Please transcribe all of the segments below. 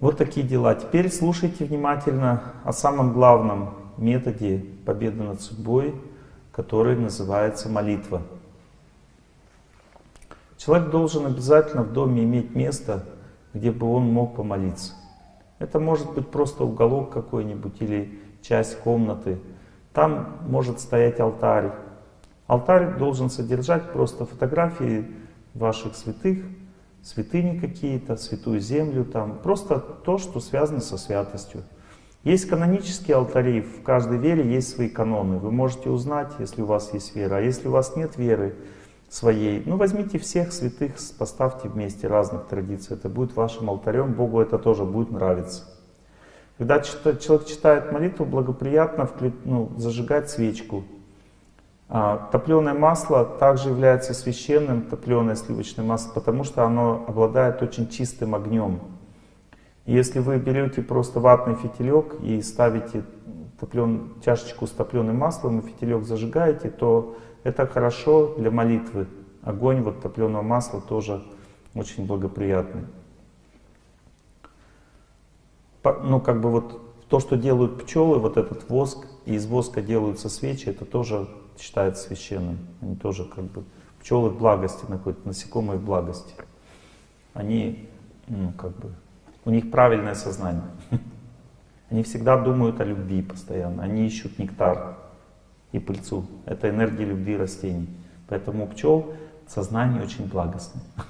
Вот такие дела. Теперь слушайте внимательно о самом главном методе победы над судьбой, который называется молитва. Человек должен обязательно в доме иметь место, где бы он мог помолиться. Это может быть просто уголок какой-нибудь или часть комнаты. Там может стоять алтарь. Алтарь должен содержать просто фотографии ваших святых, святыни какие-то, святую землю, там, просто то, что связано со святостью. Есть канонические алтари, в каждой вере есть свои каноны. Вы можете узнать, если у вас есть вера. А если у вас нет веры своей, ну возьмите всех святых, поставьте вместе разных традиций. Это будет вашим алтарем, Богу это тоже будет нравиться. Когда человек читает молитву, благоприятно ну, зажигать свечку, топленое масло также является священным, топленое сливочное масло, потому что оно обладает очень чистым огнем. Если вы берете просто ватный фитилек и ставите топлен, чашечку с топленым маслом и фитилек зажигаете, то это хорошо для молитвы. Огонь вот топленого масла тоже очень благоприятный. Ну, как бы вот то, что делают пчелы, вот этот воск, и из воска делаются свечи, это тоже считается священным. Они тоже как бы, пчелы в благости находятся, насекомые в благости. Они, ну, как бы, у них правильное сознание. Они всегда думают о любви постоянно, они ищут нектар и пыльцу. Это энергия любви растений. Поэтому у пчел сознание очень благостное,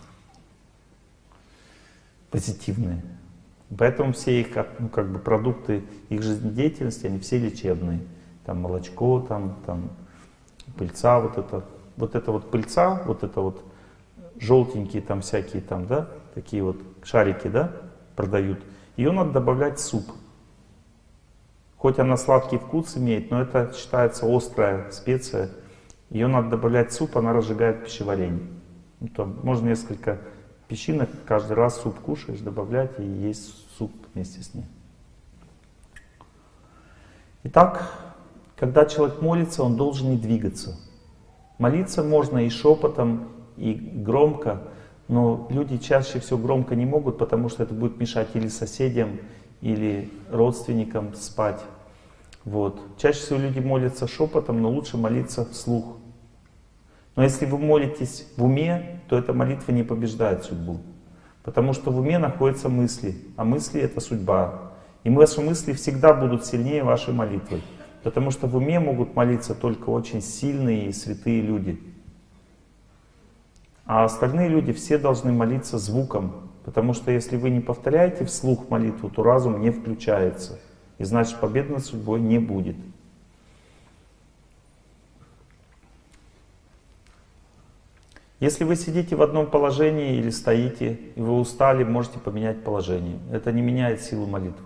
позитивное. Поэтому все их ну, как бы продукты их жизнедеятельности, они все лечебные. Там молочко, там, там пыльца, вот это, вот это вот пыльца, вот это вот желтенькие там всякие там, да, такие вот шарики, да, продают. Ее надо добавлять в суп. Хоть она сладкий вкус имеет, но это считается острая специя. Ее надо добавлять в суп, она разжигает пищеварение. Ну, там можно несколько песчинок, каждый раз суп кушаешь, добавлять и есть суп вместе с ней. Итак, когда человек молится, он должен не двигаться. Молиться можно и шепотом, и громко, но люди чаще всего громко не могут, потому что это будет мешать или соседям, или родственникам спать. Вот. Чаще всего люди молятся шепотом, но лучше молиться вслух. Но если вы молитесь в уме, то эта молитва не побеждает судьбу. Потому что в уме находятся мысли, а мысли — это судьба. И ваши мысли всегда будут сильнее вашей молитвы. Потому что в уме могут молиться только очень сильные и святые люди. А остальные люди все должны молиться звуком. Потому что если вы не повторяете вслух молитву, то разум не включается. И значит победы над судьбой не будет. Если вы сидите в одном положении или стоите, и вы устали, можете поменять положение. Это не меняет силу молитвы.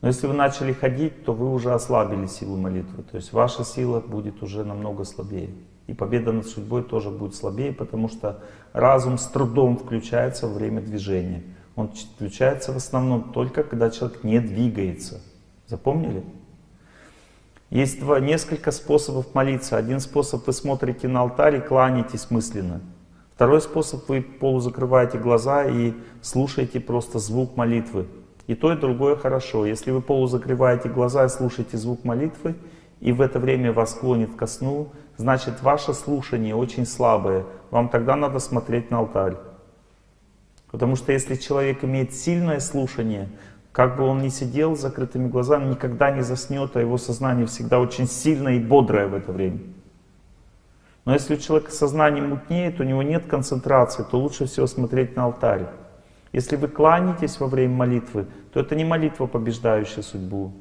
Но если вы начали ходить, то вы уже ослабили силу молитвы. То есть ваша сила будет уже намного слабее. И победа над судьбой тоже будет слабее, потому что разум с трудом включается во время движения. Он включается в основном только, когда человек не двигается. Запомнили? Есть два, несколько способов молиться. Один способ вы смотрите на алтарь и кланяетесь мысленно. Второй способ вы полузакрываете глаза и слушаете просто звук молитвы. И то, и другое хорошо. Если вы полузакрываете глаза и слушаете звук молитвы, и в это время вас клонит ко сну, значит ваше слушание очень слабое. Вам тогда надо смотреть на алтарь. Потому что если человек имеет сильное слушание, как бы он ни сидел с закрытыми глазами, никогда не заснет, а его сознание всегда очень сильное и бодрое в это время. Но если у человека сознание мутнеет, у него нет концентрации, то лучше всего смотреть на алтарь. Если вы кланяетесь во время молитвы, то это не молитва, побеждающая судьбу.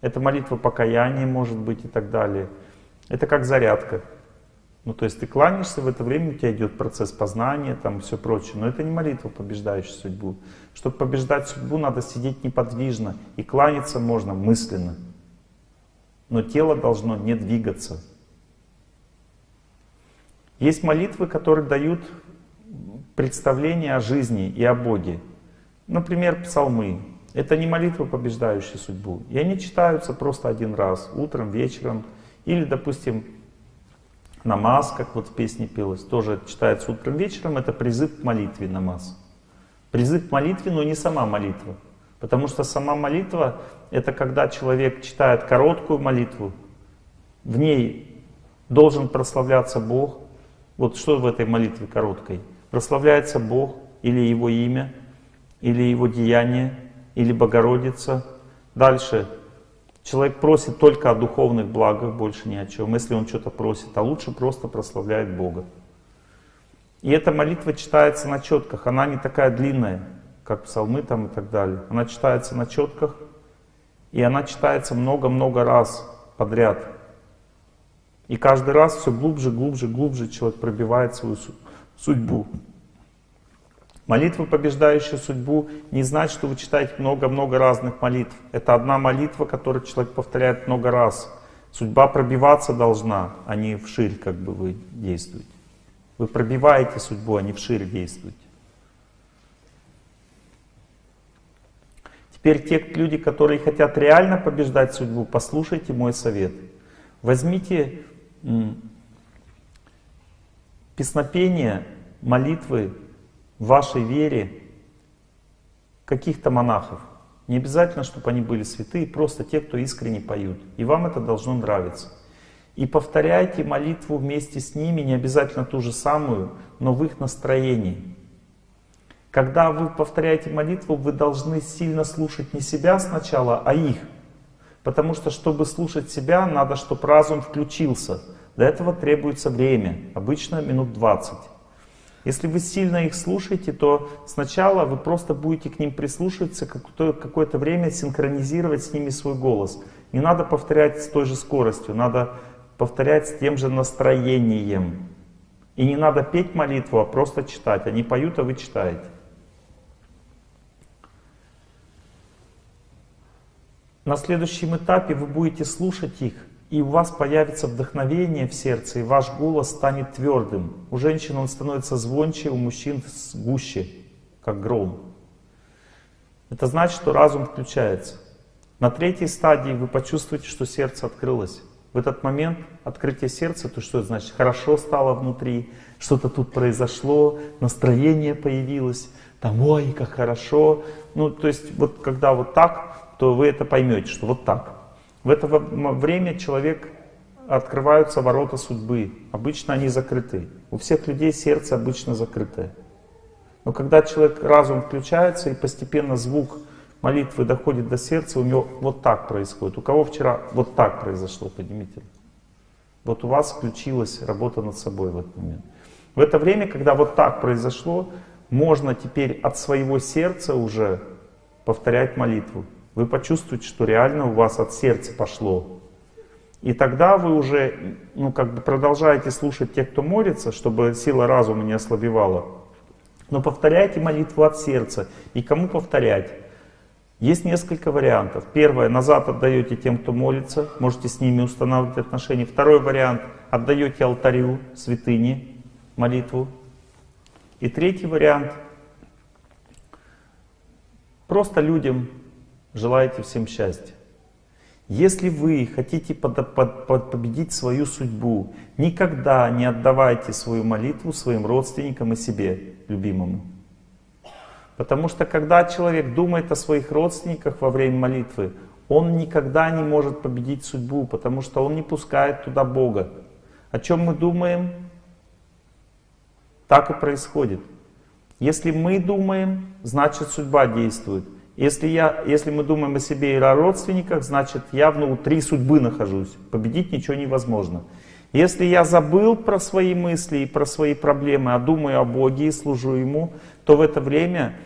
Это молитва покаяния, может быть, и так далее. Это как зарядка. Ну, то есть ты кланяешься, в это время у тебя идет процесс познания, там все прочее. Но это не молитва, побеждающая судьбу. Чтобы побеждать судьбу, надо сидеть неподвижно. И кланяться можно мысленно. Но тело должно не двигаться. Есть молитвы, которые дают представление о жизни и о Боге. Например, псалмы. Это не молитва, побеждающая судьбу. И они читаются просто один раз, утром, вечером. Или, допустим, намаз, как вот в песне пелось, тоже читается утром, вечером. Это призыв к молитве намаз. Призыв к молитве, но не сама молитва. Потому что сама молитва — это когда человек читает короткую молитву, в ней должен прославляться Бог. Вот что в этой молитве короткой? Прославляется Бог или Его имя, или Его деяние, или Богородица. Дальше человек просит только о духовных благах, больше ни о чем, если он что-то просит, а лучше просто прославляет Бога. И эта молитва читается на четках, она не такая длинная, как псалмы там и так далее. Она читается на четках, и она читается много-много раз подряд. И каждый раз все глубже, глубже, глубже человек пробивает свою судьбу. Молитва, побеждающая судьбу, не значит, что вы читаете много-много разных молитв. Это одна молитва, которую человек повторяет много раз. Судьба пробиваться должна, а не вширь, как бы вы действуете. Вы пробиваете судьбу, а не вширь действуете. Теперь те люди, которые хотят реально побеждать судьбу, послушайте мой совет. Возьмите песнопение, молитвы в вашей вере каких-то монахов. Не обязательно, чтобы они были святые, просто те, кто искренне поют. И вам это должно нравиться. И повторяйте молитву вместе с ними, не обязательно ту же самую, но в их настроении. Когда вы повторяете молитву, вы должны сильно слушать не себя сначала, а их. Потому что, чтобы слушать себя, надо, чтобы разум включился. Для этого требуется время, обычно минут 20. Если вы сильно их слушаете, то сначала вы просто будете к ним прислушиваться, какое-то время синхронизировать с ними свой голос. Не надо повторять с той же скоростью, надо повторять с тем же настроением. И не надо петь молитву, а просто читать. Они поют, а вы читаете. На следующем этапе вы будете слушать их, и у вас появится вдохновение в сердце, и ваш голос станет твердым. У женщин он становится звонче, у мужчин гуще, как гром. Это значит, что разум включается. На третьей стадии вы почувствуете, что сердце открылось. В этот момент открытие сердца, то что это значит? Хорошо стало внутри, что-то тут произошло, настроение появилось, там, ой, как хорошо. Ну, то есть, вот когда вот так, то вы это поймете, что вот так. В это время человек открываются ворота судьбы. Обычно они закрыты. У всех людей сердце обычно закрытое. Но когда человек, разум включается и постепенно звук молитвы доходит до сердца, у него вот так происходит. У кого вчера вот так произошло, поднимите. Вот у вас включилась работа над собой в этот момент. В это время, когда вот так произошло, можно теперь от своего сердца уже повторять молитву. Вы почувствуете, что реально у вас от сердца пошло. И тогда вы уже ну, как бы продолжаете слушать тех, кто молится, чтобы сила разума не ослабевала. Но повторяйте молитву от сердца. И кому повторять? Есть несколько вариантов. Первое, назад отдаете тем, кто молится, можете с ними устанавливать отношения. Второй вариант, отдаете алтарю, святыне, молитву. И третий вариант, просто людям желаете всем счастья. Если вы хотите под, под, под победить свою судьбу, никогда не отдавайте свою молитву своим родственникам и себе, любимому. Потому что когда человек думает о своих родственниках во время молитвы, он никогда не может победить судьбу, потому что он не пускает туда Бога. О чем мы думаем, так и происходит. Если мы думаем, значит судьба действует. Если, я, если мы думаем о себе и о родственниках, значит я внутри судьбы нахожусь. Победить ничего невозможно. Если я забыл про свои мысли и про свои проблемы, а думаю о Боге и служу Ему, то в это время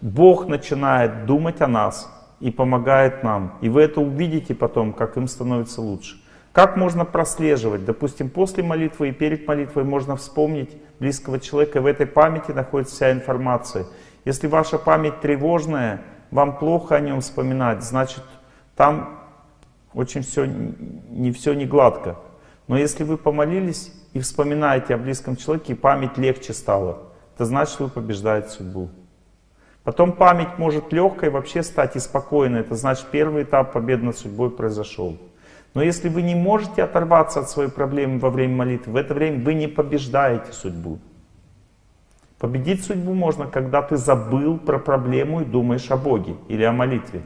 Бог начинает думать о нас и помогает нам. И вы это увидите потом, как им становится лучше. Как можно прослеживать? Допустим, после молитвы и перед молитвой можно вспомнить близкого человека, и в этой памяти находится вся информация. Если ваша память тревожная, вам плохо о нем вспоминать, значит, там очень все, не все не гладко. Но если вы помолились и вспоминаете о близком человеке, и память легче стала, это значит, вы побеждаете судьбу. Потом память может легкой вообще стать и спокойной. Это значит, первый этап победы над судьбой произошел. Но если вы не можете оторваться от своей проблемы во время молитвы, в это время вы не побеждаете судьбу. Победить судьбу можно, когда ты забыл про проблему и думаешь о Боге или о молитве.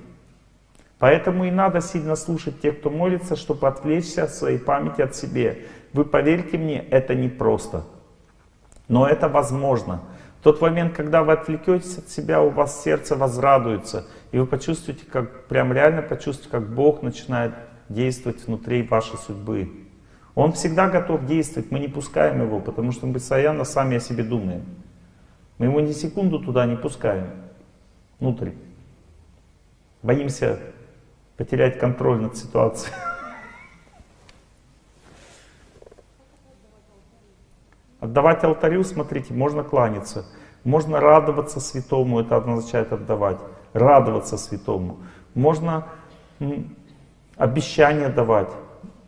Поэтому и надо сильно слушать тех, кто молится, чтобы отвлечься от своей памяти от себе. Вы поверьте мне, это непросто. Но это возможно. В тот момент, когда вы отвлекетесь от себя, у вас сердце возрадуется. И вы почувствуете, как прям реально почувствуете, как Бог начинает действовать внутри вашей судьбы. Он всегда готов действовать, мы не пускаем его, потому что мы постоянно сами о себе думаем. Мы его ни секунду туда не пускаем, внутрь. Боимся потерять контроль над ситуацией. Отдавать алтарю, смотрите, можно кланяться, можно радоваться святому, это означает отдавать, радоваться святому. Можно обещания давать,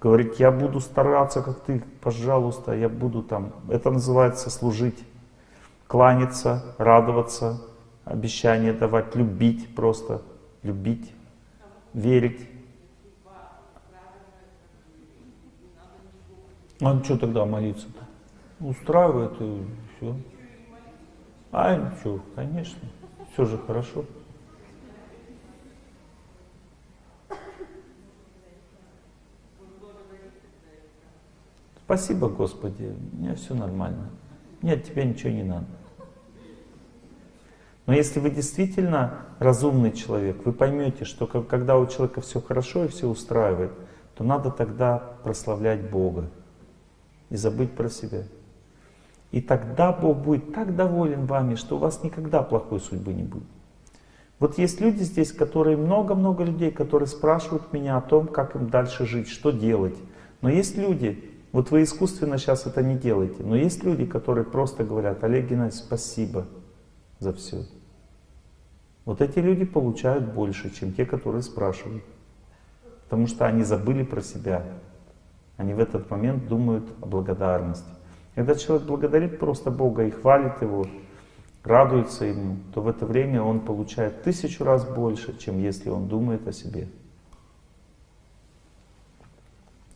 говорить, я буду стараться, как ты, пожалуйста, я буду там. Это называется служить, кланяться, радоваться, обещания давать, любить просто, любить, верить. А что тогда молиться-то? устраивает и все. А ничего, конечно, все же хорошо. Спасибо, Господи, у меня все нормально. Нет, тебе ничего не надо. Но если вы действительно разумный человек, вы поймете, что когда у человека все хорошо и все устраивает, то надо тогда прославлять Бога и забыть про себя. И тогда Бог будет так доволен вами, что у вас никогда плохой судьбы не будет. Вот есть люди здесь, которые, много-много людей, которые спрашивают меня о том, как им дальше жить, что делать. Но есть люди, вот вы искусственно сейчас это не делаете, но есть люди, которые просто говорят, Олег Геннадьевич, спасибо за все. Вот эти люди получают больше, чем те, которые спрашивают. Потому что они забыли про себя. Они в этот момент думают о благодарности. Когда человек благодарит просто Бога и хвалит Его, радуется Ему, то в это время он получает тысячу раз больше, чем если он думает о себе.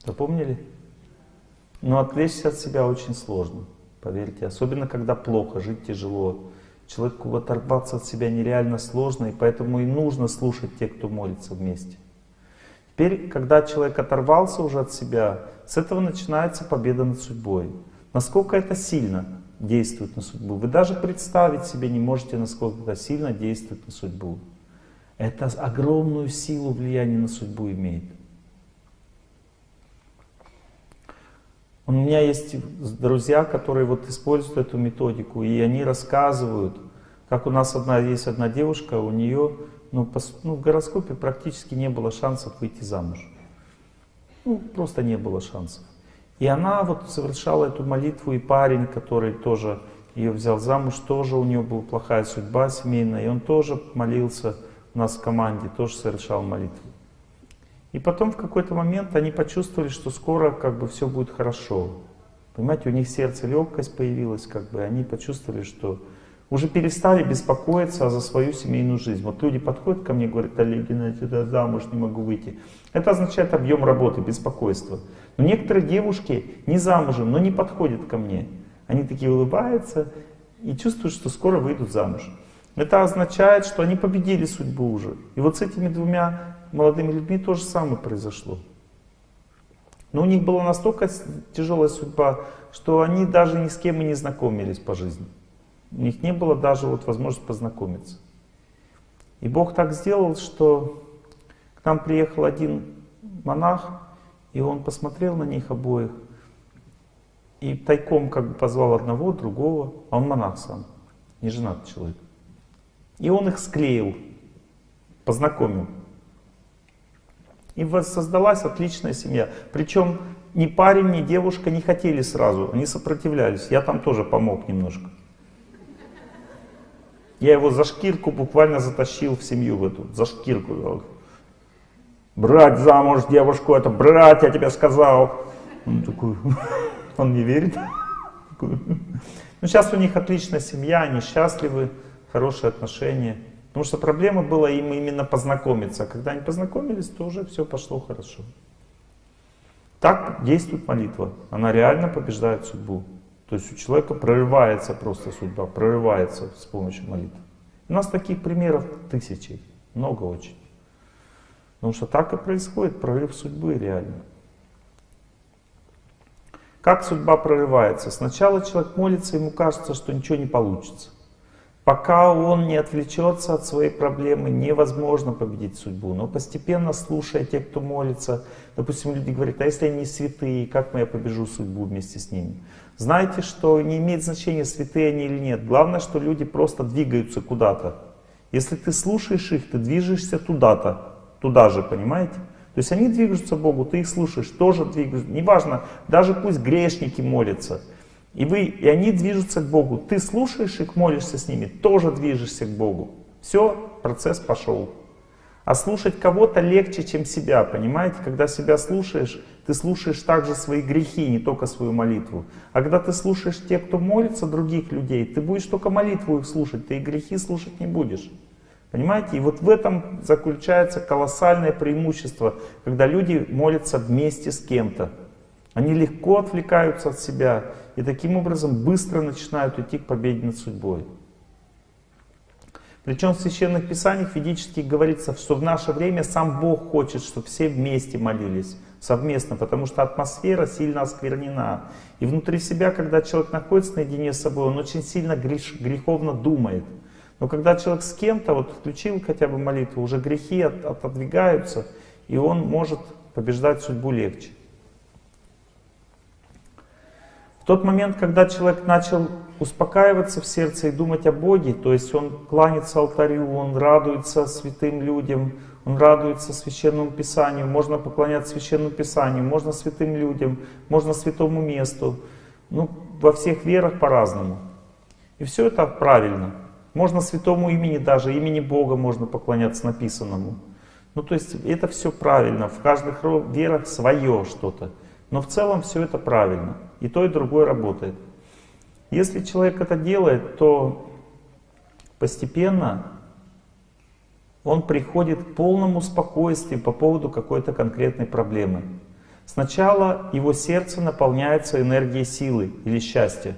Запомнили? Но отвлечься от себя очень сложно, поверьте. Особенно, когда плохо, жить тяжело. Человеку оторваться от себя нереально сложно, и поэтому и нужно слушать тех, кто молится вместе. Теперь, когда человек оторвался уже от себя, с этого начинается победа над судьбой. Насколько это сильно действует на судьбу. Вы даже представить себе не можете, насколько это сильно действует на судьбу. Это огромную силу влияния на судьбу имеет. У меня есть друзья, которые вот используют эту методику, и они рассказывают, как у нас одна, есть одна девушка, у нее ну, по, ну, в гороскопе практически не было шансов выйти замуж. Ну, просто не было шансов. И она вот совершала эту молитву, и парень, который тоже ее взял замуж, тоже у него была плохая судьба семейная, и он тоже молился у нас в команде, тоже совершал молитву. И потом в какой-то момент они почувствовали, что скоро как бы все будет хорошо. Понимаете, у них сердце легкость появилась, как бы, они почувствовали, что уже перестали беспокоиться за свою семейную жизнь. Вот люди подходят ко мне и говорят, Олег Геннадьевич, я замуж не могу выйти. Это означает объем работы, беспокойство. Но некоторые девушки не замужем, но не подходят ко мне. Они такие улыбаются и чувствуют, что скоро выйдут замуж. Это означает, что они победили судьбу уже. И вот с этими двумя молодыми людьми то же самое произошло. Но у них была настолько тяжелая судьба, что они даже ни с кем и не знакомились по жизни. У них не было даже вот возможности познакомиться. И Бог так сделал, что к нам приехал один монах, и он посмотрел на них обоих, и тайком как бы позвал одного, другого, а он монах сам, не женатый человек. И он их склеил, познакомил. И создалась отличная семья. Причем ни парень, ни девушка не хотели сразу, они сопротивлялись. Я там тоже помог немножко. Я его за шкирку буквально затащил в семью в эту, за шкирку. Брать замуж девушку, это брать, я тебе сказал. Он такой, он не верит. Ну, сейчас у них отличная семья, они счастливы, хорошие отношения. Потому что проблема была им именно познакомиться. А когда они познакомились, то уже все пошло хорошо. Так действует молитва. Она реально побеждает судьбу. То есть у человека прорывается просто судьба, прорывается с помощью молитвы. У нас таких примеров тысячи, много очень. Потому что так и происходит прорыв судьбы реально. Как судьба прорывается? Сначала человек молится, ему кажется, что ничего не получится. Пока он не отвлечется от своей проблемы, невозможно победить судьбу. Но постепенно, слушая тех, кто молится, допустим, люди говорят, а если они святые, как я побежу судьбу вместе с ними? Знаете, что не имеет значения, святые они или нет. Главное, что люди просто двигаются куда-то. Если ты слушаешь их, ты движешься туда-то, туда же, понимаете? То есть они двигаются к Богу, ты их слушаешь, тоже двигаешься. Неважно, даже пусть грешники молятся – и, вы, и они движутся к Богу. Ты слушаешь их, молишься с ними, тоже движешься к Богу. Все, процесс пошел. А слушать кого-то легче, чем себя, понимаете? Когда себя слушаешь, ты слушаешь также свои грехи, не только свою молитву. А когда ты слушаешь тех, кто молится, других людей, ты будешь только молитву их слушать, ты и грехи слушать не будешь. Понимаете? И вот в этом заключается колоссальное преимущество, когда люди молятся вместе с кем-то. Они легко отвлекаются от себя и таким образом быстро начинают идти к победе над судьбой. Причем в Священных Писаниях ведически говорится, что в наше время сам Бог хочет, чтобы все вместе молились, совместно, потому что атмосфера сильно осквернена. И внутри себя, когда человек находится наедине с собой, он очень сильно греш, греховно думает. Но когда человек с кем-то, вот включил хотя бы молитву, уже грехи от, отодвигаются, и он может побеждать судьбу легче. Тот момент, когда человек начал успокаиваться в сердце и думать о Боге, то есть он кланится алтарю, он радуется святым людям, он радуется священному писанию, можно поклоняться священному писанию, можно святым людям, можно святому месту. Ну, во всех верах по-разному. И все это правильно. Можно святому имени даже, имени Бога можно поклоняться написанному. Ну, то есть это все правильно, в каждых верах свое что-то. Но в целом все это правильно. И то, и другое работает. Если человек это делает, то постепенно он приходит к полному спокойствию по поводу какой-то конкретной проблемы. Сначала его сердце наполняется энергией силы или счастья.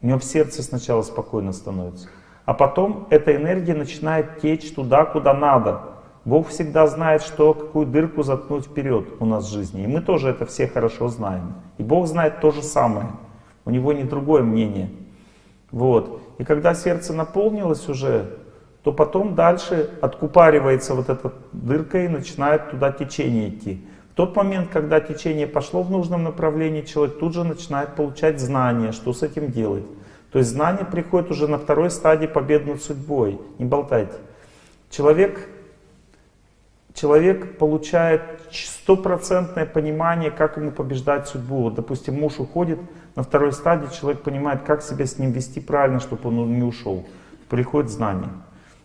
У него в сердце сначала спокойно становится. А потом эта энергия начинает течь туда, куда надо. Бог всегда знает, что какую дырку заткнуть вперед у нас в жизни. И мы тоже это все хорошо знаем. И Бог знает то же самое. У Него не другое мнение. Вот. И когда сердце наполнилось уже, то потом дальше откупаривается вот эта дырка и начинает туда течение идти. В тот момент, когда течение пошло в нужном направлении, человек тут же начинает получать знания, что с этим делать. То есть знание приходит уже на второй стадии победы над судьбой. Не болтайте. Человек человек получает стопроцентное понимание, как ему побеждать судьбу. Вот, допустим, муж уходит, на второй стадии человек понимает, как себя с ним вести правильно, чтобы он не ушел. Приходит знание.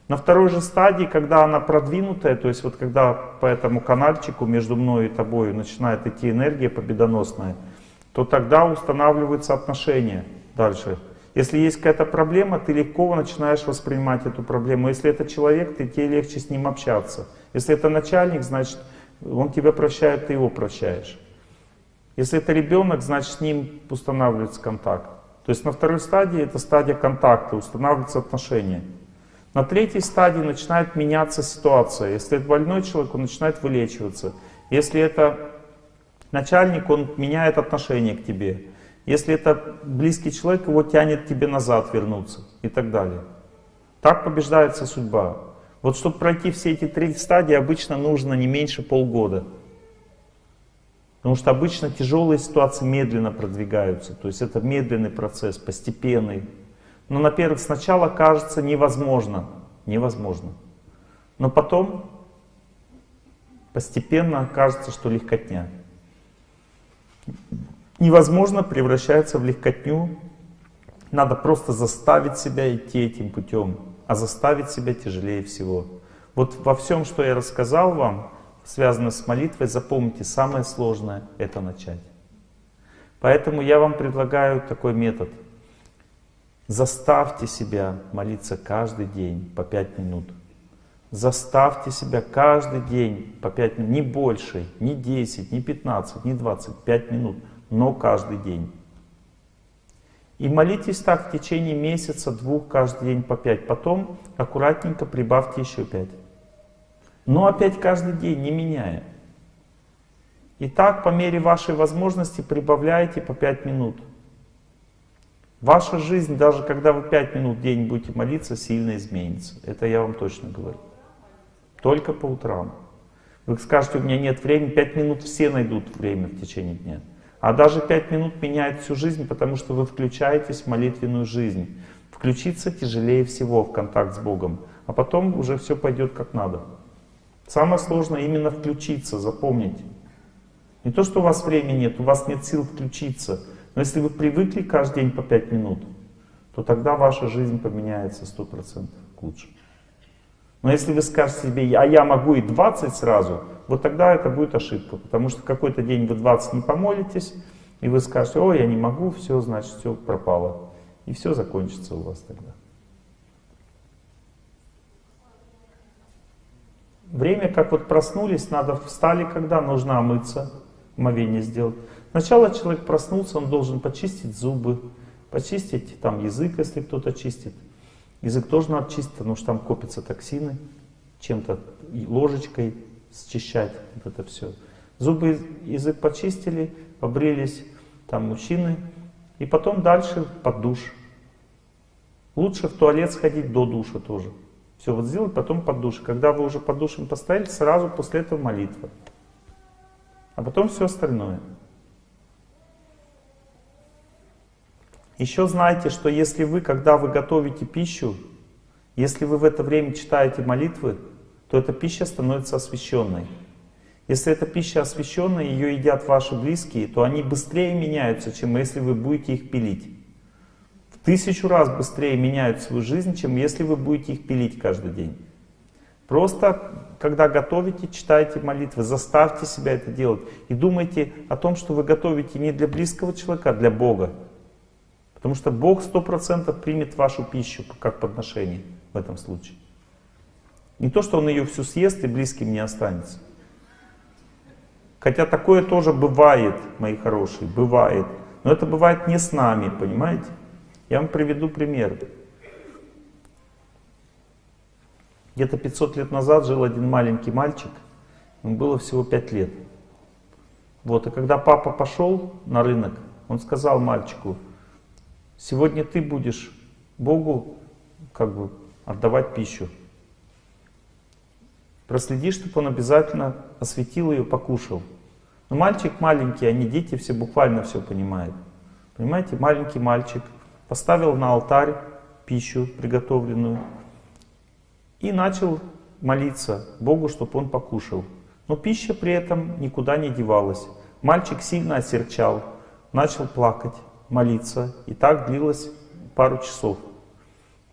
На второй же стадии, когда она продвинутая, то есть вот когда по этому канальчику между мной и тобой начинает идти энергия победоносная, то тогда устанавливаются отношения дальше. Если есть какая-то проблема, ты легко начинаешь воспринимать эту проблему. Если это человек, ты, тебе легче с ним общаться. Если это начальник, значит, он тебя прощает, ты его прощаешь. Если это ребенок, значит, с ним устанавливается контакт. То есть на второй стадии это стадия контакта, устанавливаются отношения. На третьей стадии начинает меняться ситуация. Если это больной человек, он начинает вылечиваться. Если это начальник, он меняет отношение к тебе. Если это близкий человек, его тянет тебе назад вернуться и так далее. Так побеждается судьба. Вот чтобы пройти все эти три стадии, обычно нужно не меньше полгода. Потому что обычно тяжелые ситуации медленно продвигаются. То есть это медленный процесс, постепенный. Но на первых сначала кажется невозможно. Невозможно. Но потом постепенно кажется, что легкотня. Невозможно превращается в легкотню. Надо просто заставить себя идти этим путем а заставить себя тяжелее всего. Вот во всем, что я рассказал вам, связано с молитвой, запомните, самое сложное — это начать. Поэтому я вам предлагаю такой метод. Заставьте себя молиться каждый день по 5 минут. Заставьте себя каждый день по 5 минут, не больше, не 10, не 15, не 20, 5 минут, но каждый день. И молитесь так в течение месяца, двух, каждый день по пять. Потом аккуратненько прибавьте еще пять. Но опять каждый день, не меняя. И так по мере вашей возможности прибавляйте по пять минут. Ваша жизнь, даже когда вы пять минут в день будете молиться, сильно изменится. Это я вам точно говорю. Только по утрам. Вы скажете, у меня нет времени, пять минут все найдут время в течение дня. А даже пять минут меняет всю жизнь, потому что вы включаетесь в молитвенную жизнь. Включиться тяжелее всего в контакт с Богом, а потом уже все пойдет как надо. Самое сложное именно включиться, запомните. Не то, что у вас времени нет, у вас нет сил включиться. Но если вы привыкли каждый день по пять минут, то тогда ваша жизнь поменяется 100% к лучшему. Но если вы скажете себе, а я могу и 20 сразу, вот тогда это будет ошибка. Потому что какой-то день вы 20 не помолитесь, и вы скажете, ой, я не могу, все, значит, все пропало. И все закончится у вас тогда. Время, как вот проснулись, надо встали, когда нужно омыться, омовение сделать. Сначала человек проснулся, он должен почистить зубы, почистить там язык, если кто-то чистит. Язык тоже надо чистить, потому что там копятся токсины, чем-то ложечкой счищать вот это все. Зубы, язык почистили, побрились там мужчины, и потом дальше под душ. Лучше в туалет сходить до душа тоже. Все вот сделать, потом под душ. Когда вы уже под душем постояли, сразу после этого молитва. А потом все остальное. Еще знайте, что если вы, когда вы готовите пищу, если вы в это время читаете молитвы, то эта пища становится освященной. Если эта пища освященная, ее едят ваши близкие, то они быстрее меняются, чем если вы будете их пилить. В тысячу раз быстрее меняют свою жизнь, чем если вы будете их пилить каждый день. Просто, когда готовите, читайте молитвы, заставьте себя это делать. И думайте о том, что вы готовите не для близкого человека, а для Бога. Потому что Бог сто процентов примет вашу пищу как подношение в этом случае. Не то, что Он ее всю съест и близким не останется. Хотя такое тоже бывает, мои хорошие, бывает. Но это бывает не с нами, понимаете? Я вам приведу пример. Где-то 500 лет назад жил один маленький мальчик, ему было всего 5 лет. Вот, и когда папа пошел на рынок, он сказал мальчику, Сегодня ты будешь Богу как бы отдавать пищу. Проследи, чтобы он обязательно осветил ее, покушал. Но мальчик маленький, они дети все буквально все понимают. Понимаете, маленький мальчик поставил на алтарь пищу приготовленную и начал молиться Богу, чтобы он покушал. Но пища при этом никуда не девалась. Мальчик сильно осерчал, начал плакать молиться. И так длилось пару часов.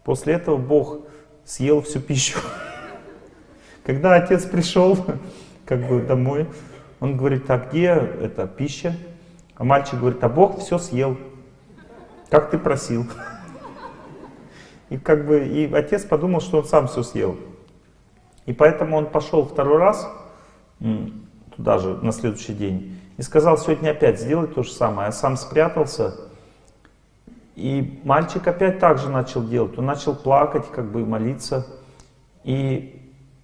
После этого Бог съел всю пищу. Когда отец пришел как бы домой, он говорит, а где эта пища? А мальчик говорит, а Бог все съел, как ты просил. И как бы и отец подумал, что он сам все съел. И поэтому он пошел второй раз, туда же, на следующий день, и сказал, сегодня опять сделать то же самое. А сам спрятался и мальчик опять так же начал делать. Он начал плакать, как бы молиться. И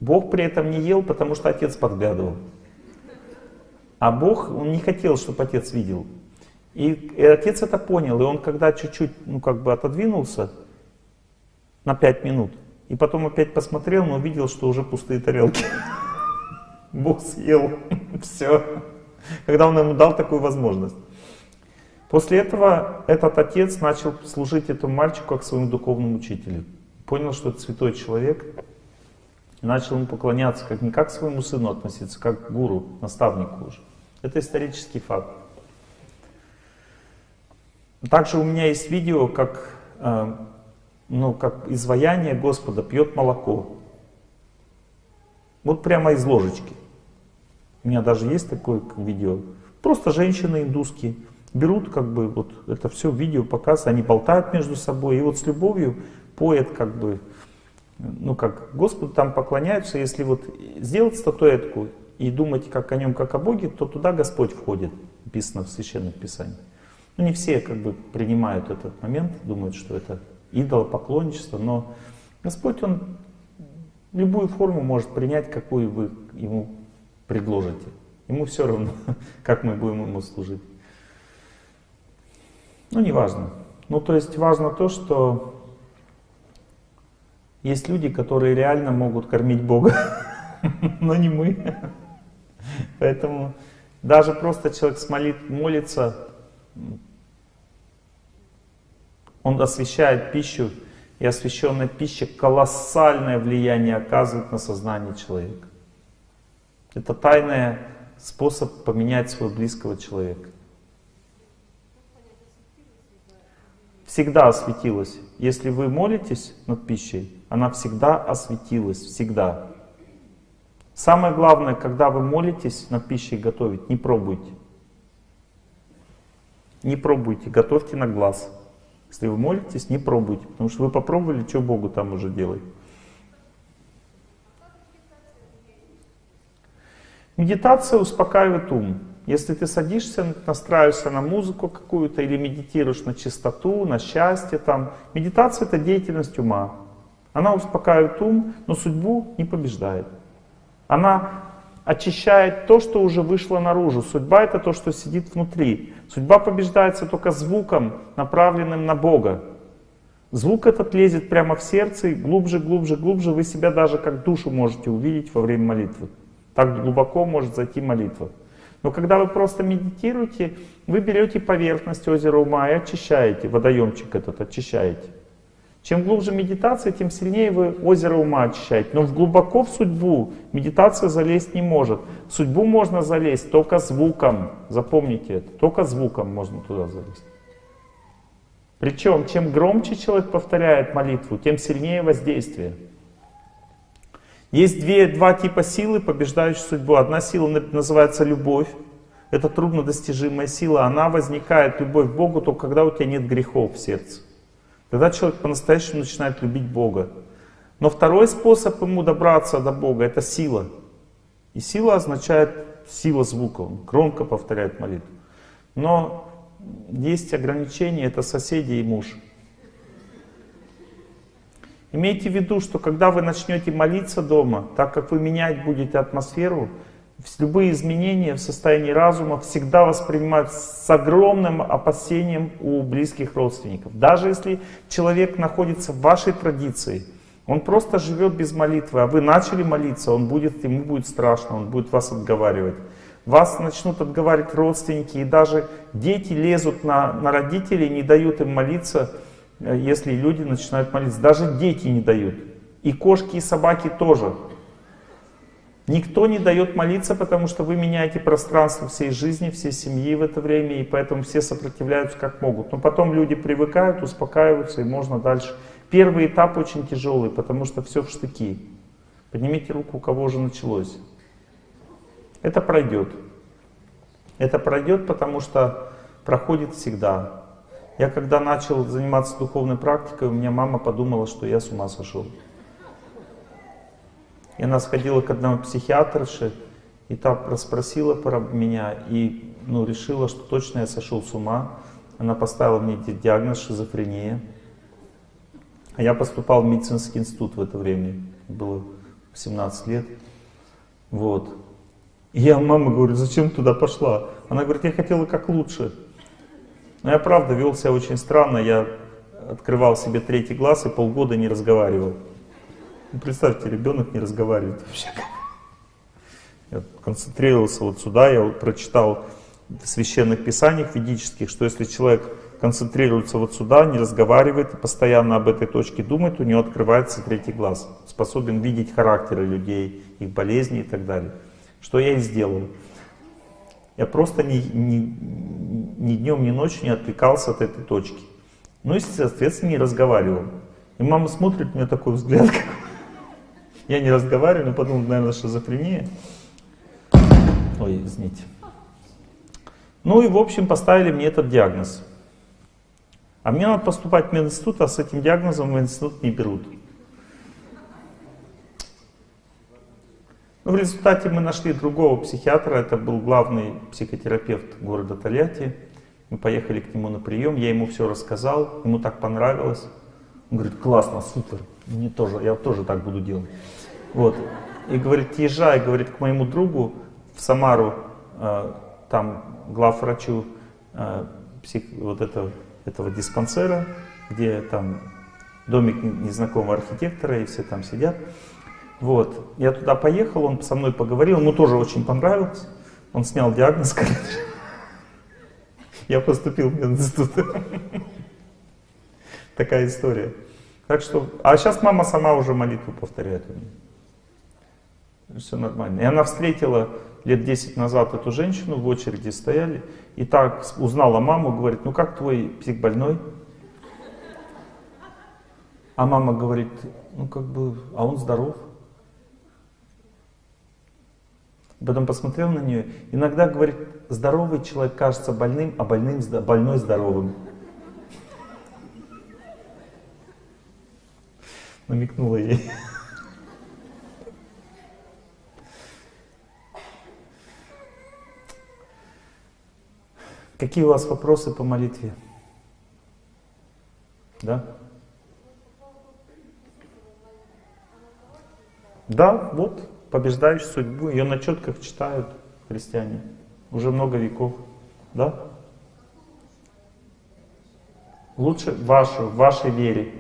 Бог при этом не ел, потому что отец подглядывал. А Бог, он не хотел, чтобы отец видел. И, и отец это понял. И он когда чуть-чуть, ну как бы отодвинулся на пять минут, и потом опять посмотрел, но увидел, что уже пустые тарелки. Бог съел все. Когда он ему дал такую возможность. После этого этот отец начал служить этому мальчику как своему духовному учителю. Понял, что это святой человек, и начал ему поклоняться, как не как своему сыну относиться, как к гуру, наставнику уже. Это исторический факт. Также у меня есть видео, как, э, ну, как изваяние Господа пьет молоко. Вот прямо из ложечки. У меня даже есть такое видео. Просто женщины индусские берут как бы вот это все видео показ, они болтают между собой, и вот с любовью поет как бы, ну как Господу там поклоняются, если вот сделать статуэтку и думать как о нем, как о Боге, то туда Господь входит, написано в Священном Писании. Ну, не все как бы принимают этот момент, думают, что это идолопоклонничество, но Господь, Он любую форму может принять, какую вы Ему предложите. Ему все равно, как мы будем Ему служить. Ну, не важно. Ну, то есть важно то, что есть люди, которые реально могут кормить Бога, но не мы. Поэтому даже просто человек смолит, молится, он освещает пищу, и освященная пища колоссальное влияние оказывает на сознание человека. Это тайный способ поменять своего близкого человека. Всегда осветилась. Если вы молитесь над пищей, она всегда осветилась, всегда. Самое главное, когда вы молитесь над пищей готовить, не пробуйте. Не пробуйте, готовьте на глаз. Если вы молитесь, не пробуйте, потому что вы попробовали, что Богу там уже делать. Медитация успокаивает ум. Если ты садишься, настраиваешься на музыку какую-то или медитируешь на чистоту, на счастье, там, медитация это деятельность ума. Она успокаивает ум, но судьбу не побеждает. Она очищает то, что уже вышло наружу. Судьба это то, что сидит внутри. Судьба побеждается только звуком, направленным на Бога. Звук этот лезет прямо в сердце, и глубже, глубже, глубже вы себя даже как душу можете увидеть во время молитвы. Так глубоко может зайти молитва. Но когда вы просто медитируете, вы берете поверхность озера ума и очищаете, водоемчик этот очищаете. Чем глубже медитация, тем сильнее вы озеро ума очищаете. Но глубоко в судьбу медитация залезть не может. В судьбу можно залезть только звуком. Запомните это. Только звуком можно туда залезть. Причем, чем громче человек повторяет молитву, тем сильнее воздействие. Есть две, два типа силы, побеждающие судьбу. Одна сила называется любовь. Это труднодостижимая сила. Она возникает, любовь к Богу, только когда у тебя нет грехов в сердце. Тогда человек по-настоящему начинает любить Бога. Но второй способ ему добраться до Бога — это сила. И сила означает сила звука. Он громко повторяет молитву. Но есть ограничения, это соседи и муж. Имейте в виду, что когда вы начнете молиться дома, так как вы менять будете атмосферу, любые изменения в состоянии разума всегда воспринимают с огромным опасением у близких родственников. Даже если человек находится в вашей традиции, он просто живет без молитвы, а вы начали молиться, он будет, ему будет страшно, он будет вас отговаривать. Вас начнут отговаривать родственники, и даже дети лезут на, на родителей, не дают им молиться, э, если люди начинают молиться. Даже дети не дают. И кошки, и собаки тоже. Никто не дает молиться, потому что вы меняете пространство всей жизни, всей семьи в это время, и поэтому все сопротивляются как могут. Но потом люди привыкают, успокаиваются, и можно дальше. Первый этап очень тяжелый, потому что все в штыки. Поднимите руку, у кого уже началось. Это пройдет. Это пройдет, потому что проходит всегда. Я когда начал заниматься духовной практикой, у меня мама подумала, что я с ума сошел. И она сходила к одному психиатрше, и та расспросила про меня, и ну, решила, что точно я сошел с ума. Она поставила мне диагноз шизофрения. А я поступал в медицинский институт в это время. Было 17 лет. Вот. И я мама говорю, зачем туда пошла? Она говорит, я хотела как лучше. Но я правда вел себя очень странно. Я открывал себе третий глаз и полгода не разговаривал. Ну, представьте, ребенок не разговаривает вообще. Я концентрировался вот сюда, я прочитал в священных писаниях ведических, что если человек концентрируется вот сюда, не разговаривает и постоянно об этой точке думает, у него открывается третий глаз. Способен видеть характеры людей, их болезни и так далее. Что я и сделал. Я просто ни, ни, ни днем, ни ночью не отвлекался от этой точки. Ну и, соответственно, не разговаривал. И мама смотрит, у меня такой взгляд, как я не разговариваю, но подумал, наверное, шизофрения. Ой, извините. Ну и, в общем, поставили мне этот диагноз. А мне надо поступать в мединститут, а с этим диагнозом в институт не берут. Ну, в результате мы нашли другого психиатра, это был главный психотерапевт города Тольятти. Мы поехали к нему на прием, я ему все рассказал, ему так понравилось. Он говорит, классно, супер, мне тоже, я тоже так буду делать. Вот. И говорит, езжай, говорит, к моему другу в Самару, э, там главврачу э, псих, вот этого, этого диспансера, где там домик незнакомого архитектора, и все там сидят. Вот. Я туда поехал, он со мной поговорил, ему тоже очень понравилось. Он снял диагноз, короче. Я поступил в институт. Такая история. Так что, а сейчас мама сама уже молитву повторяет у меня. Все нормально. И она встретила лет 10 назад эту женщину, в очереди стояли, и так узнала маму, говорит, ну как твой псих больной? А мама говорит, ну как бы, а он здоров. Потом посмотрел на нее. Иногда, говорит, здоровый человек кажется больным, а больным, больной здоровым. Намекнула ей. Какие у вас вопросы по молитве? Да? Да, вот, побеждающий судьбу. Ее на четках читают христиане. Уже много веков. Да? Лучше вашу, в вашей вере.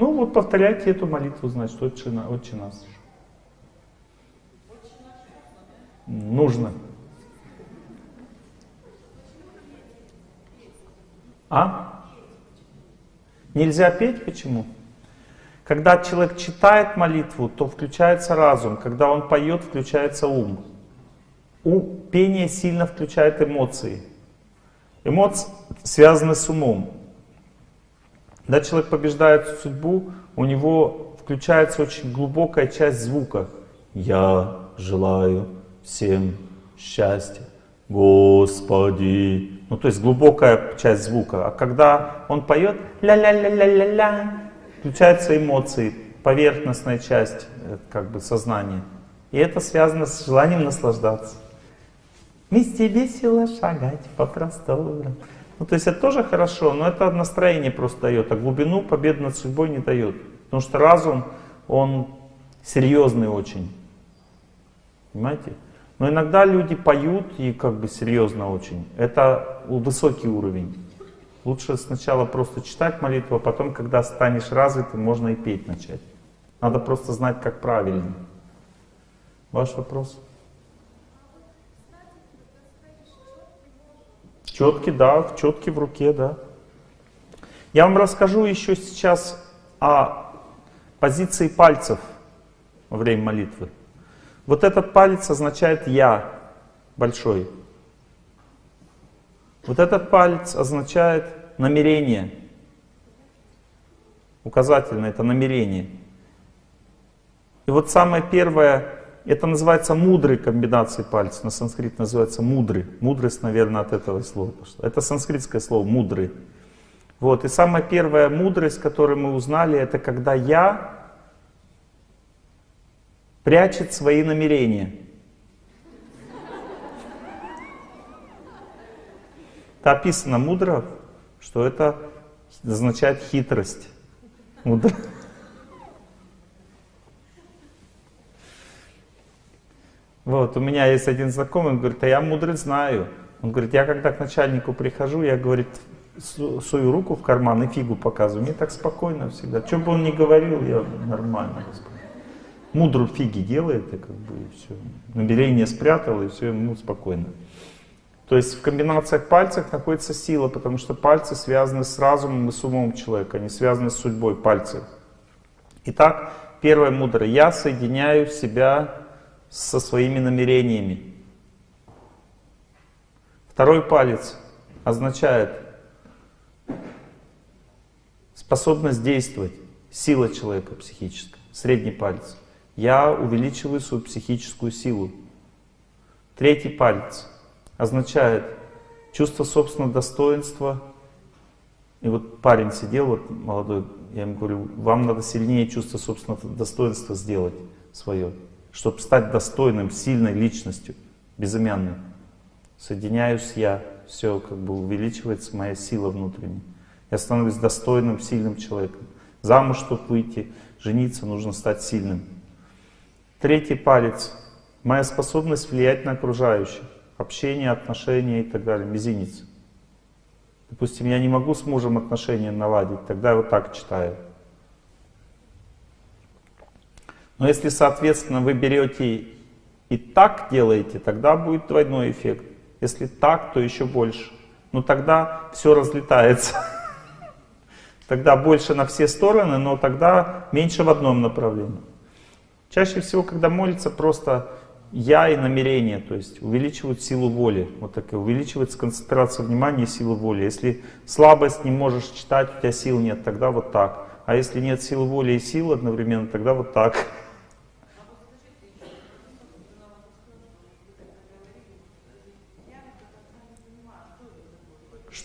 Ну вот повторяйте эту молитву, значит, отче, отче нас. Нужно. А? Нельзя петь? Почему? Когда человек читает молитву, то включается разум. Когда он поет, включается ум. У пения сильно включает эмоции. Эмоции связаны с умом. Когда человек побеждает судьбу, у него включается очень глубокая часть звука. Я желаю всем счастья, Господи. Ну, то есть глубокая часть звука. А когда он поет ля-ля-ля-ля-ля-ля, включаются эмоции, поверхностная часть э, как бы сознания. И это связано с желанием наслаждаться. Вместе весело шагать по просторам. Ну, то есть это тоже хорошо, но это настроение просто дает, а глубину победы над судьбой не дает. Потому что разум, он серьезный очень. Понимаете? Но иногда люди поют и как бы серьезно очень. Это высокий уровень. Лучше сначала просто читать молитву, а потом, когда станешь развитым, можно и петь начать. Надо просто знать, как правильно. Ваш вопрос? Четкий, да, четкий в руке, да. Я вам расскажу еще сейчас о позиции пальцев во время молитвы. Вот этот палец означает «я» большой. Вот этот палец означает намерение. Указательно это намерение. И вот самое первое, это называется мудрой комбинацией пальцев. На санскрит называется мудрый. Мудрость, наверное, от этого слова пошла. Это санскритское слово мудрый. Вот. И самая первая мудрость, которую мы узнали, это когда я прячет свои намерения. Это описано мудро, что это означает хитрость. Мудро. Вот, у меня есть один знакомый, он говорит, а я мудрый знаю. Он говорит, я когда к начальнику прихожу, я, говорит, свою руку в карман и фигу показываю. Мне так спокойно всегда. Что бы он ни говорил, я нормально. Мудру фиги делает, и как бы и все. Намерение спрятал, и все, ему спокойно. То есть в комбинациях пальцев находится сила, потому что пальцы связаны с разумом и с умом человека, они связаны с судьбой пальцев. Итак, первое мудрое. Я соединяю себя со своими намерениями. Второй палец означает способность действовать, сила человека психическая. Средний палец. Я увеличиваю свою психическую силу. Третий палец означает чувство собственного достоинства. И вот парень сидел, вот молодой, я ему говорю, вам надо сильнее чувство собственного достоинства сделать свое, чтобы стать достойным, сильной личностью, безымянной. соединяюсь я, все как бы увеличивается моя сила внутренняя. Я становлюсь достойным, сильным человеком. Замуж, чтобы выйти, жениться, нужно стать сильным. Третий палец. Моя способность влиять на окружающих. Общение, отношения и так далее. Мизинец. Допустим, я не могу с мужем отношения наладить, тогда я вот так читаю. Но если, соответственно, вы берете и так делаете, тогда будет двойной эффект. Если так, то еще больше. Но тогда все разлетается. Тогда больше на все стороны, но тогда меньше в одном направлении. Чаще всего, когда молится, просто я и намерение, то есть увеличивают силу воли. Вот так увеличивается концентрация внимания и сила воли. Если слабость не можешь читать, у тебя сил нет, тогда вот так. А если нет силы воли и сил одновременно, тогда вот так.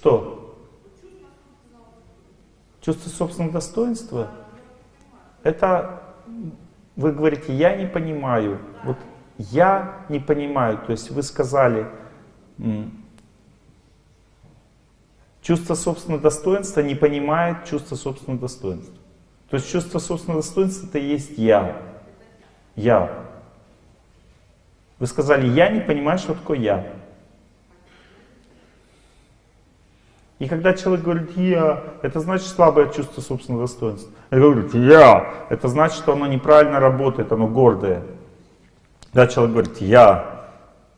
Что? Чувство собственного достоинства? Это, вы говорите, я не понимаю. Вот я не понимаю. То есть вы сказали, чувство собственного достоинства не понимает чувство собственного достоинства. То есть чувство собственного достоинства это и есть я. Я. Вы сказали, я не понимаю, что такое я. И когда человек говорит «я», это значит слабое чувство собственного достоинства. А говорит «я», это значит, что оно неправильно работает, оно гордое. Когда человек говорит «я»,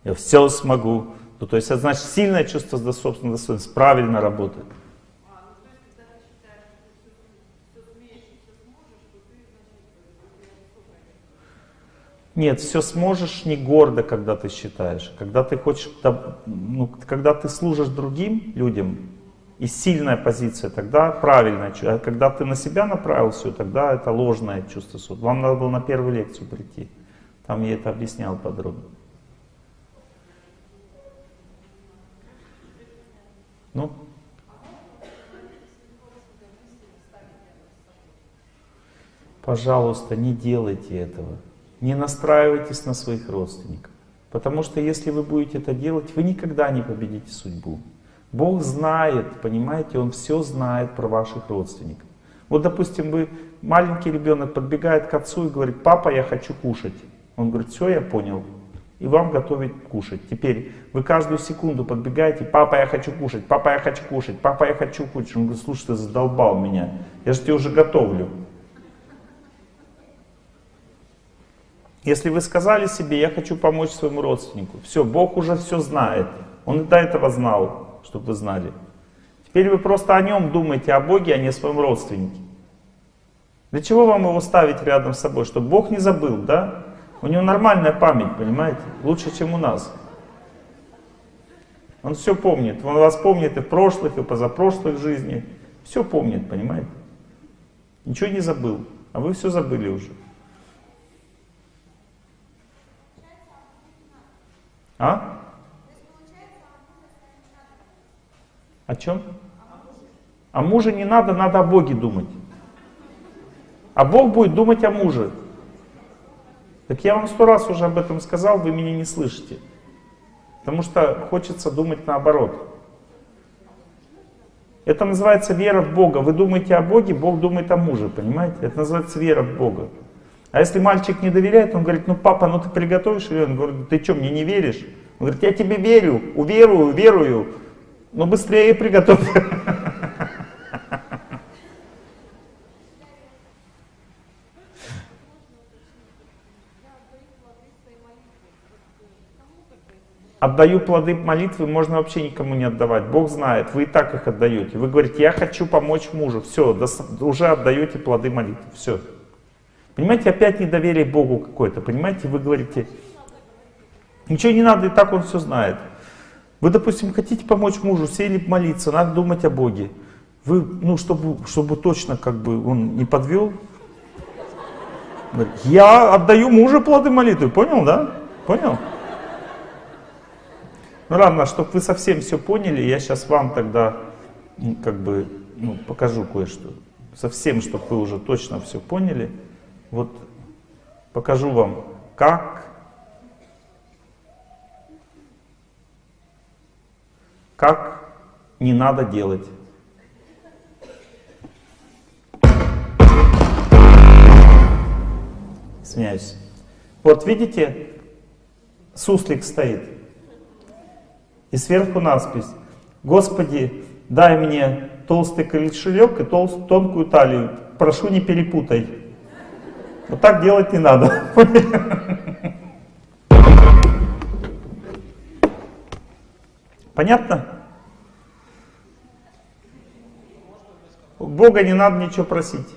«я все смогу», то, то есть это значит сильное чувство собственного достоинства правильно работает. Нет, все сможешь не гордо, когда ты считаешь. Когда ты хочешь, ну, когда ты служишь другим людям, и сильная позиция, тогда чувство. А когда ты на себя направил все, тогда это ложное чувство. Вам надо было на первую лекцию прийти. Там я это объяснял подробно. Ну? Пожалуйста, не делайте этого. Не настраивайтесь на своих родственников. Потому что если вы будете это делать, вы никогда не победите судьбу. Бог знает, понимаете, Он все знает про ваших родственников. Вот, допустим, вы, маленький ребенок подбегает к отцу и говорит, папа, я хочу кушать. Он говорит, все, я понял. И вам готовить кушать. Теперь вы каждую секунду подбегаете, папа, я хочу кушать, папа, я хочу кушать, папа, я хочу кушать. Он говорит, слушай, ты задолбал меня, я же тебе уже готовлю. Если вы сказали себе, я хочу помочь своему родственнику, все, Бог уже все знает. Он и до этого знал, чтобы вы знали. Теперь вы просто о нем думаете, о Боге, а не о своем родственнике. Для чего вам его ставить рядом с собой? Чтобы Бог не забыл, да? У него нормальная память, понимаете? Лучше, чем у нас. Он все помнит. Он вас помнит и прошлых, и позапрошлых жизнях. Все помнит, понимаете? Ничего не забыл. А вы все забыли уже. А? О чем? О муже не надо, надо о Боге думать. А Бог будет думать о муже. Так я вам сто раз уже об этом сказал, вы меня не слышите. Потому что хочется думать наоборот. Это называется вера в Бога. Вы думаете о Боге, Бог думает о муже, понимаете? Это называется вера в Бога. А если мальчик не доверяет, он говорит, ну папа, ну ты приготовишь? Или он говорит, ты что, мне не веришь? Он говорит, я тебе верю, уверую, верую, но быстрее приготовь. Отдаю плоды молитвы, можно вообще никому не отдавать. Бог знает, вы и так их отдаете. Вы говорите, я хочу помочь мужу. Все, уже отдаете плоды молитвы. Все. Понимаете, опять недоверие Богу какое-то. Понимаете, вы говорите, ничего не надо, и так он все знает. Вы, допустим, хотите помочь мужу, сели молиться, надо думать о Боге. Вы, ну, чтобы, чтобы точно как бы он не подвел, я отдаю мужу плоды молитвы, понял, да? Понял? Ну ладно, чтобы вы совсем все поняли, я сейчас вам тогда как бы ну, покажу кое-что. Совсем, чтобы вы уже точно все поняли. Вот покажу вам, как как не надо делать. Извиняюсь. Вот видите, суслик стоит. И сверху надпись. Господи, дай мне толстый кошелек и толст, тонкую талию. Прошу, не перепутай. Вот так делать не надо. Понятно? У Бога не надо ничего просить.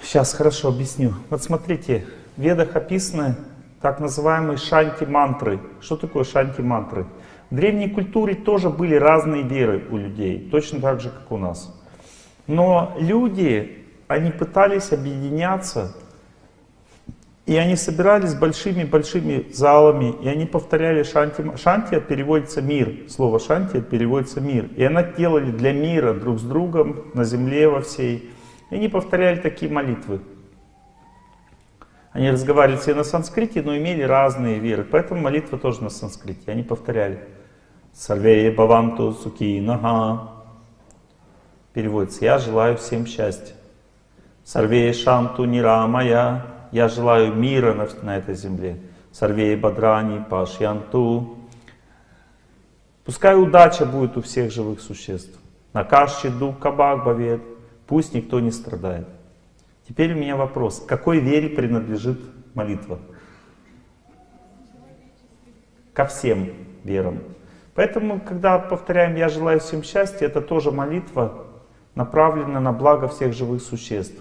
Сейчас хорошо объясню. Вот смотрите, в ведах описаны так называемые шанти-мантры. Что такое шанти-мантры? В древней культуре тоже были разные веры у людей, точно так же, как у нас. Но люди, они пытались объединяться, и они собирались большими-большими залами, и они повторяли шанти. Шанти переводится мир, слово шанти переводится мир. И они делали для мира друг с другом на земле во всей. И они повторяли такие молитвы. Они разговаривали все на санскрите, но имели разные веры. Поэтому молитва тоже на санскрите. Они повторяли. Сарвея Баванту Суки Нага. Переводится. Я желаю всем счастья. Сарвея Шанту Нирамая. Я желаю мира на, на этой земле. Сарвея Бадрани Пашьянту. Пускай удача будет у всех живых существ. Накашчи Дух Кабак Бавет. Пусть никто не страдает. Теперь у меня вопрос. Какой вере принадлежит молитва? Ко всем верам. Поэтому, когда повторяем «Я желаю всем счастья», это тоже молитва, направленная на благо всех живых существ.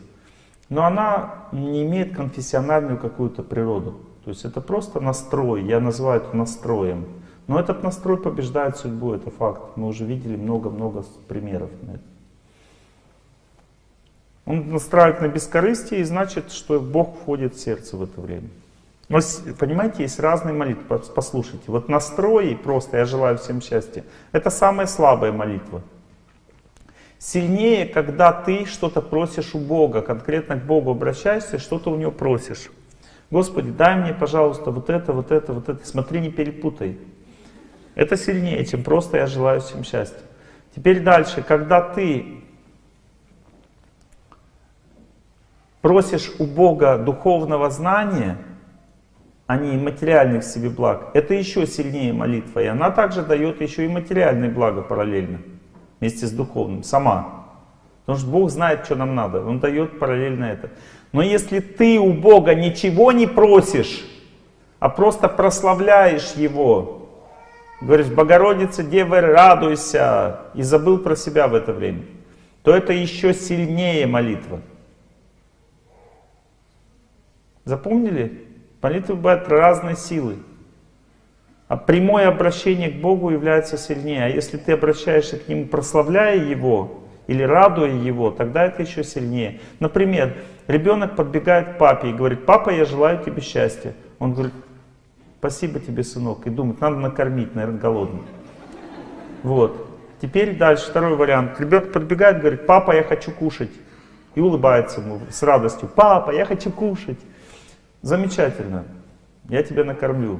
Но она не имеет конфессиональную какую-то природу. То есть это просто настрой, я называю это настроем. Но этот настрой побеждает судьбу, это факт. Мы уже видели много-много примеров на это. Он настраивает на бескорыстие, и значит, что Бог входит в сердце в это время. Но, понимаете, есть разные молитвы. Послушайте, вот настрой просто «Я желаю всем счастья» — это самая слабая молитва. Сильнее, когда ты что-то просишь у Бога, конкретно к Богу обращаешься, что-то у Него просишь. Господи, дай мне, пожалуйста, вот это, вот это, вот это. Смотри, не перепутай. Это сильнее, чем просто «Я желаю всем счастья». Теперь дальше, когда ты просишь у Бога духовного знания, а не материальных себе благ, это еще сильнее молитва. И она также дает еще и материальные блага параллельно, вместе с духовным, сама. Потому что Бог знает, что нам надо, Он дает параллельно это. Но если ты у Бога ничего не просишь, а просто прославляешь Его, говоришь, Богородица, Дева, радуйся, и забыл про себя в это время, то это еще сильнее молитва. Запомнили? Молитвы бывают разной силы. А прямое обращение к Богу является сильнее. А если ты обращаешься к Нему, прославляя Его или радуя Его, тогда это еще сильнее. Например, ребенок подбегает к папе и говорит, папа, я желаю тебе счастья. Он говорит, спасибо тебе, сынок. И думает, надо накормить, наверное, голодный. Вот. Теперь дальше, второй вариант. Ребенок подбегает, говорит, папа, я хочу кушать. И улыбается ему с радостью, папа, я хочу кушать. Замечательно, я тебя накормлю.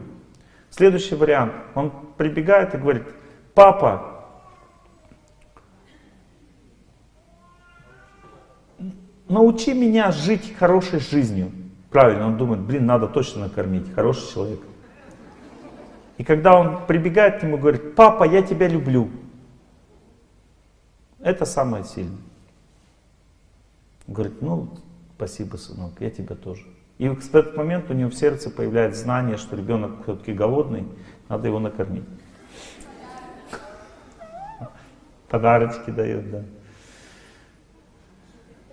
Следующий вариант. Он прибегает и говорит, папа, научи меня жить хорошей жизнью. Правильно, он думает, блин, надо точно накормить, хороший человек. И когда он прибегает к нему и говорит, папа, я тебя люблю. Это самое сильное. говорит, ну, спасибо, сынок, я тебя тоже. И в этот момент у него в сердце появляется знание, что ребенок все-таки голодный, надо его накормить. Подарочки дает, да.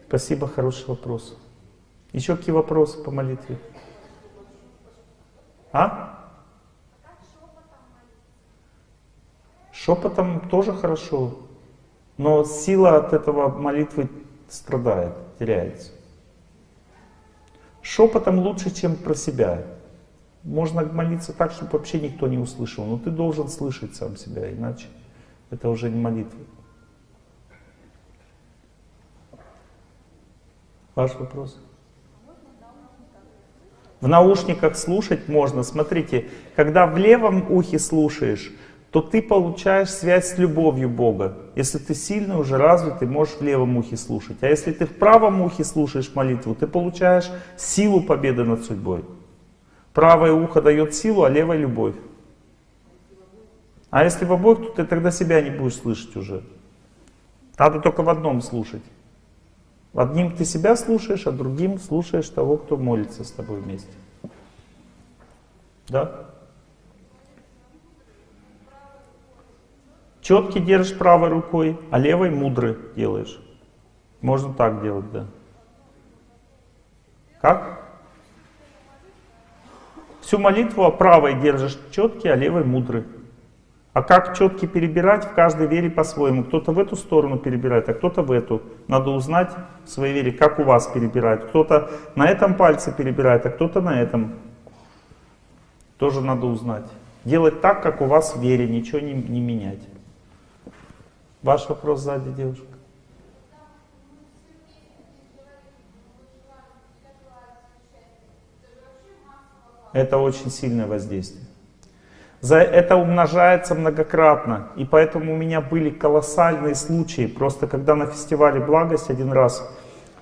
Спасибо, хороший вопрос. Еще какие вопросы по молитве? А? Шепотом тоже хорошо, но сила от этого молитвы страдает, теряется. Шепотом лучше, чем про себя. Можно молиться так, чтобы вообще никто не услышал, но ты должен слышать сам себя, иначе это уже не молитва. Ваш вопрос? В наушниках слушать можно. Смотрите, когда в левом ухе слушаешь, то ты получаешь связь с любовью Бога. Если ты сильный, уже развитый, можешь в левом ухе слушать. А если ты в правом ухе слушаешь молитву, ты получаешь силу победы над судьбой. Правое ухо дает силу, а левое любовь. А если в обоих, то ты тогда себя не будешь слышать уже. Надо только в одном слушать. Одним ты себя слушаешь, а другим слушаешь того, кто молится с тобой вместе. Да? Четкий держишь правой рукой, а левой мудрый делаешь. Можно так делать, да. Как? Всю молитву правой держишь четкий, а левой мудрый. А как четки перебирать в каждой вере по-своему. Кто-то в эту сторону перебирает, а кто-то в эту. Надо узнать в своей вере, как у вас перебирают. Кто-то на этом пальце перебирает, а кто-то на этом. Тоже надо узнать. Делать так, как у вас в вере, ничего не, не менять. Ваш вопрос сзади, девушка. Это очень сильное воздействие. За это умножается многократно. И поэтому у меня были колоссальные случаи. Просто когда на фестивале «Благость» один раз,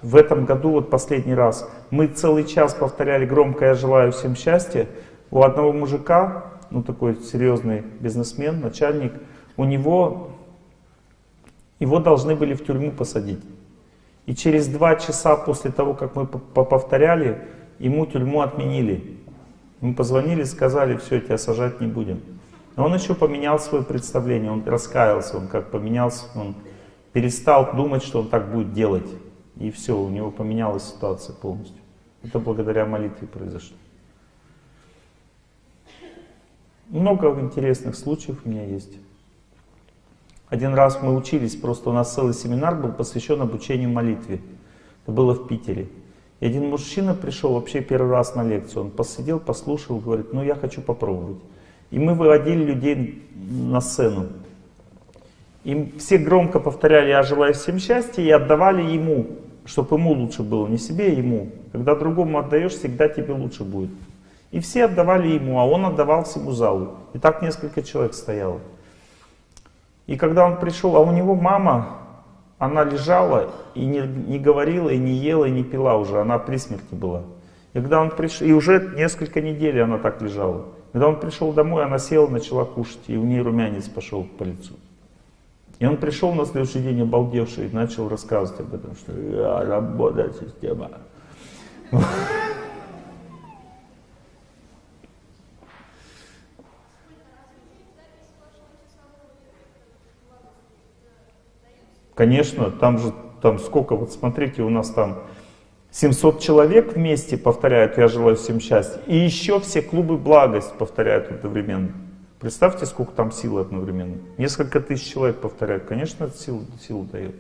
в этом году, вот последний раз, мы целый час повторяли громко «Я желаю всем счастья», у одного мужика, ну такой серьезный бизнесмен, начальник, у него, его должны были в тюрьму посадить. И через два часа после того, как мы повторяли, ему тюрьму отменили. Мы позвонили, сказали, все, тебя сажать не будем. Но он еще поменял свое представление, он раскаялся, он как поменялся, он перестал думать, что он так будет делать. И все, у него поменялась ситуация полностью. Это благодаря молитве произошло. Много интересных случаев у меня есть. Один раз мы учились, просто у нас целый семинар был посвящен обучению молитве. Это было в Питере. И один мужчина пришел вообще первый раз на лекцию, он посидел, послушал, говорит, ну я хочу попробовать. И мы выводили людей на сцену. И все громко повторяли «Я желаю всем счастья» и отдавали ему, чтобы ему лучше было, не себе, а ему. Когда другому отдаешь, всегда тебе лучше будет. И все отдавали ему, а он отдавал всему залу. И так несколько человек стояло. И когда он пришел, а у него мама она лежала и не, не говорила, и не ела, и не пила уже, она при смерти была. И когда он пришел, и уже несколько недель она так лежала. Когда он пришел домой, она села, начала кушать, и у нее румянец пошел по лицу. И он пришел на следующий день обалдевший и начал рассказывать об этом, что я работает система. Конечно, там же, там сколько, вот смотрите, у нас там 700 человек вместе повторяют «Я желаю всем счастья». И еще все клубы «Благость» повторяют одновременно. Представьте, сколько там силы одновременно. Несколько тысяч человек повторяют. Конечно, это силу, силу дает.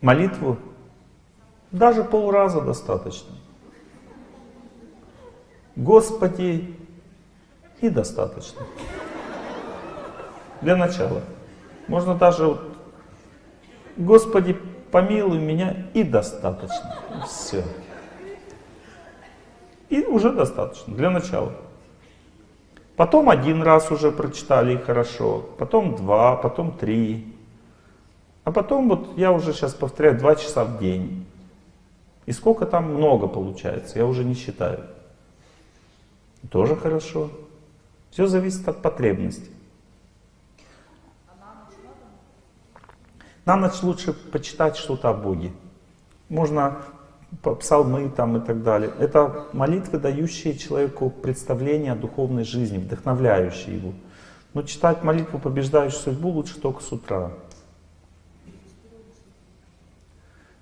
Молитву? Даже полраза достаточно. Господи, и достаточно. Для начала. Можно даже вот, Господи, помилуй меня и достаточно. Все. И уже достаточно, для начала. Потом один раз уже прочитали и хорошо, потом два, потом три. А потом вот я уже сейчас повторяю два часа в день. И сколько там много получается, я уже не считаю. Тоже хорошо. Все зависит от потребности. На ночь лучше почитать что-то о Боге. Можно псалмы там и так далее. Это молитвы, дающие человеку представление о духовной жизни, вдохновляющие его. Но читать молитву, побеждающую судьбу, лучше только с утра.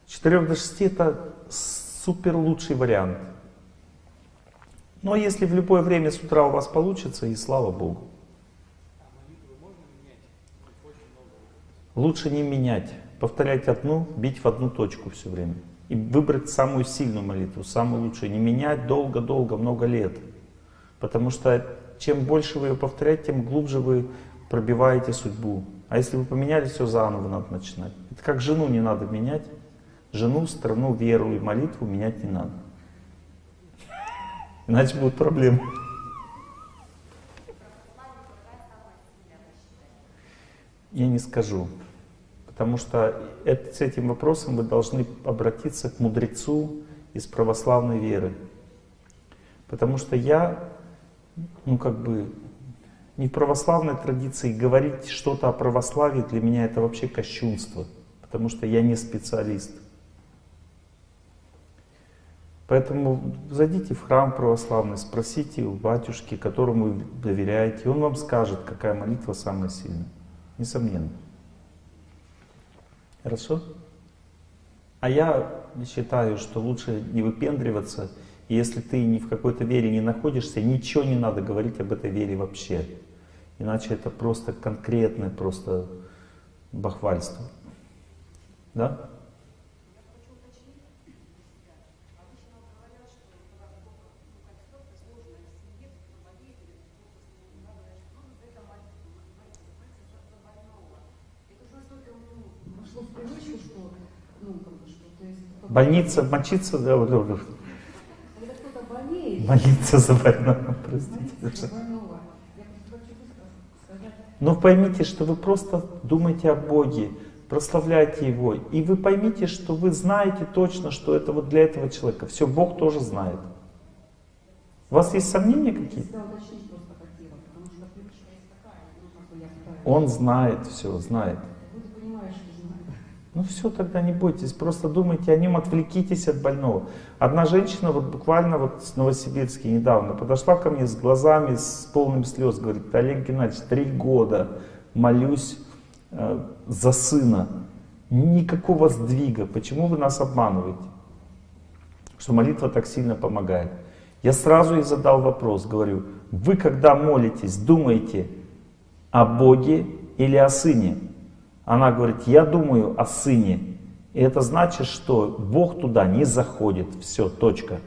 С 4 до 6 это супер лучший вариант. Но если в любое время с утра у вас получится, и слава Богу. Лучше не менять, повторять одну, бить в одну точку все время. И выбрать самую сильную молитву, самую лучшую. Не менять долго-долго, много лет. Потому что чем больше вы ее повторяете, тем глубже вы пробиваете судьбу. А если вы поменяли, все заново надо начинать. Это как жену не надо менять. Жену, страну, веру и молитву менять не надо. Иначе будут проблемы. Я не скажу. Потому что это, с этим вопросом вы должны обратиться к мудрецу из православной веры. Потому что я, ну как бы, не в православной традиции говорить что-то о православии для меня это вообще кощунство. Потому что я не специалист. Поэтому зайдите в храм православный, спросите у батюшки, которому вы доверяете, он вам скажет, какая молитва самая сильная. Несомненно. Хорошо? А я считаю, что лучше не выпендриваться, если ты ни в какой-то вере не находишься, ничего не надо говорить об этой вере вообще. Иначе это просто конкретное просто бахвальство. Да? Больница, мочиться, да, вот, вот. Молиться за больного, простите. Но поймите, что вы просто думаете о Боге, прославляйте Его. И вы поймите, что вы знаете точно, что это вот для этого человека. Все, Бог тоже знает. У вас есть сомнения какие-то? Он знает все, знает. Ну все, тогда не бойтесь, просто думайте о нем, отвлекитесь от больного. Одна женщина вот буквально вот с Новосибирска недавно подошла ко мне с глазами, с полными слез, говорит, Олег Геннадьевич, три года молюсь э, за сына, никакого сдвига, почему вы нас обманываете? Что молитва так сильно помогает. Я сразу ей задал вопрос, говорю, вы когда молитесь, думаете о Боге или о Сыне? Она говорит, я думаю о сыне. И это значит, что Бог туда не заходит. Все, точка.